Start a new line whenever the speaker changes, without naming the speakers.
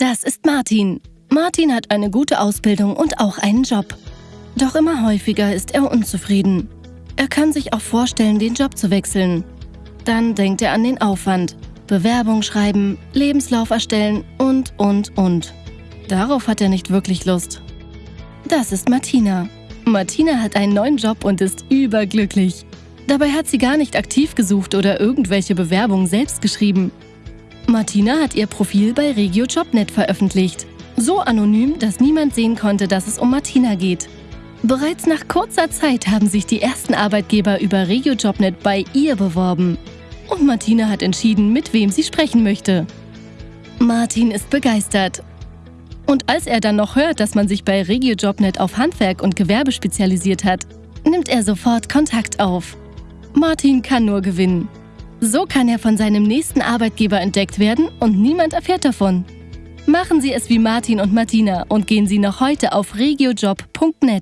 Das ist Martin. Martin hat eine gute Ausbildung und auch einen Job. Doch immer häufiger ist er unzufrieden. Er kann sich auch vorstellen, den Job zu wechseln. Dann denkt er an den Aufwand. Bewerbung schreiben, Lebenslauf erstellen und, und, und. Darauf hat er nicht wirklich Lust. Das ist Martina. Martina hat einen neuen Job und ist überglücklich. Dabei hat sie gar nicht aktiv gesucht oder irgendwelche Bewerbungen selbst geschrieben. Martina hat ihr Profil bei Regio Jobnet veröffentlicht. So anonym, dass niemand sehen konnte, dass es um Martina geht. Bereits nach kurzer Zeit haben sich die ersten Arbeitgeber über Regio Jobnet bei ihr beworben. Und Martina hat entschieden, mit wem sie sprechen möchte. Martin ist begeistert. Und als er dann noch hört, dass man sich bei Regio Jobnet auf Handwerk und Gewerbe spezialisiert hat, nimmt er sofort Kontakt auf. Martin kann nur gewinnen. So kann er von seinem nächsten Arbeitgeber entdeckt werden und niemand erfährt davon. Machen Sie es wie Martin und Martina und gehen Sie noch heute auf regiojob.net.